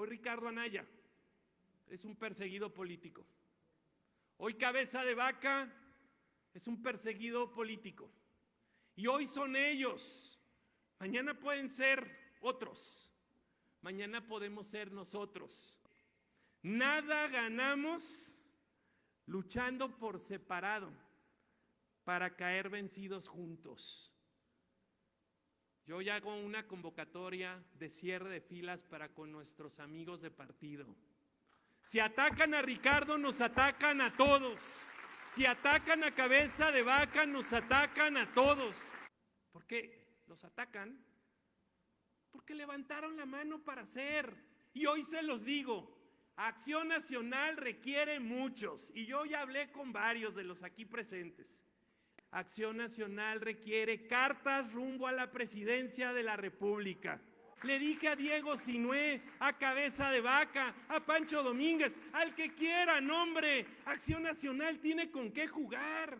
Hoy Ricardo Anaya es un perseguido político. Hoy Cabeza de Vaca es un perseguido político. Y hoy son ellos. Mañana pueden ser otros. Mañana podemos ser nosotros. Nada ganamos luchando por separado para caer vencidos juntos. Yo hago una convocatoria de cierre de filas para con nuestros amigos de partido. Si atacan a Ricardo, nos atacan a todos. Si atacan a cabeza de vaca, nos atacan a todos. ¿Por qué los atacan? Porque levantaron la mano para hacer. Y hoy se los digo, Acción Nacional requiere muchos. Y yo ya hablé con varios de los aquí presentes. Acción Nacional requiere cartas rumbo a la presidencia de la República. Le dije a Diego Sinué, a Cabeza de Vaca, a Pancho Domínguez, al que quiera, nombre. Acción Nacional tiene con qué jugar.